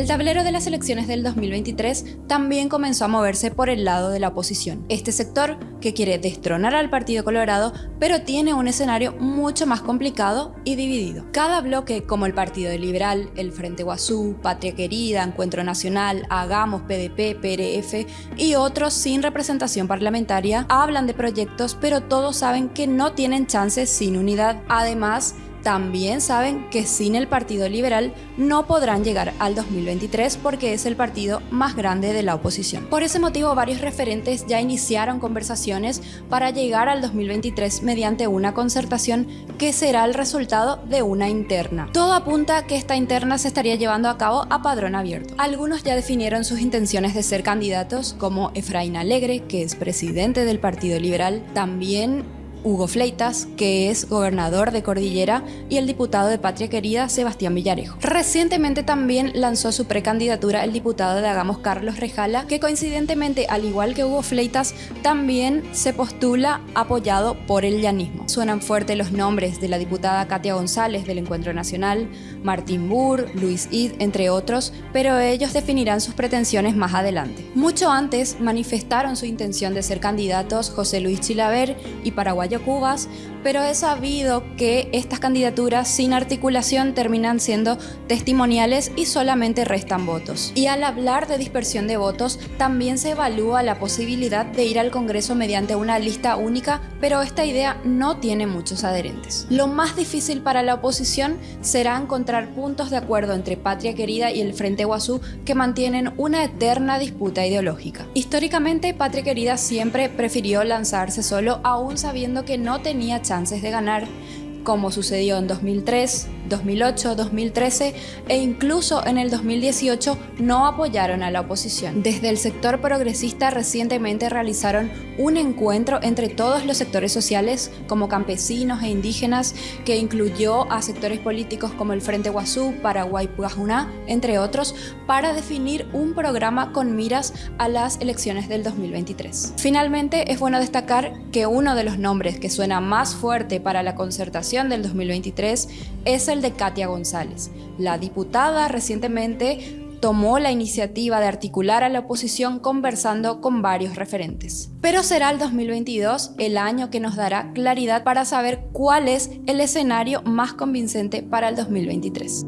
El tablero de las elecciones del 2023 también comenzó a moverse por el lado de la oposición. Este sector, que quiere destronar al Partido Colorado, pero tiene un escenario mucho más complicado y dividido. Cada bloque, como el Partido Liberal, el Frente Guazú, Patria Querida, Encuentro Nacional, Hagamos, PDP, PRF y otros sin representación parlamentaria, hablan de proyectos, pero todos saben que no tienen chances sin unidad. Además, también saben que sin el Partido Liberal no podrán llegar al 2023 porque es el partido más grande de la oposición. Por ese motivo varios referentes ya iniciaron conversaciones para llegar al 2023 mediante una concertación que será el resultado de una interna. Todo apunta que esta interna se estaría llevando a cabo a padrón abierto. Algunos ya definieron sus intenciones de ser candidatos como Efraín Alegre, que es presidente del Partido Liberal, también Hugo Fleitas, que es gobernador de Cordillera, y el diputado de Patria Querida, Sebastián Villarejo. Recientemente también lanzó su precandidatura el diputado de Hagamos Carlos Rejala, que coincidentemente, al igual que Hugo Fleitas, también se postula apoyado por el llanismo. Suenan fuerte los nombres de la diputada Katia González del Encuentro Nacional, Martín Burr, Luis Id, entre otros, pero ellos definirán sus pretensiones más adelante. Mucho antes manifestaron su intención de ser candidatos José Luis Chilaver y Paraguay Cubas, pero he sabido que estas candidaturas sin articulación terminan siendo testimoniales y solamente restan votos. Y al hablar de dispersión de votos, también se evalúa la posibilidad de ir al Congreso mediante una lista única, pero esta idea no tiene muchos adherentes. Lo más difícil para la oposición será encontrar puntos de acuerdo entre Patria Querida y el Frente Guazú que mantienen una eterna disputa ideológica. Históricamente, Patria Querida siempre prefirió lanzarse solo aún sabiendo que no tenía chances de ganar, como sucedió en 2003, 2008, 2013 e incluso en el 2018 no apoyaron a la oposición. Desde el sector progresista recientemente realizaron un encuentro entre todos los sectores sociales como campesinos e indígenas que incluyó a sectores políticos como el Frente Guazú, Paraguay Puajuná, entre otros, para definir un programa con miras a las elecciones del 2023. Finalmente, es bueno destacar que uno de los nombres que suena más fuerte para la concertación del 2023 es el de Katia González. La diputada recientemente tomó la iniciativa de articular a la oposición conversando con varios referentes. Pero será el 2022 el año que nos dará claridad para saber cuál es el escenario más convincente para el 2023.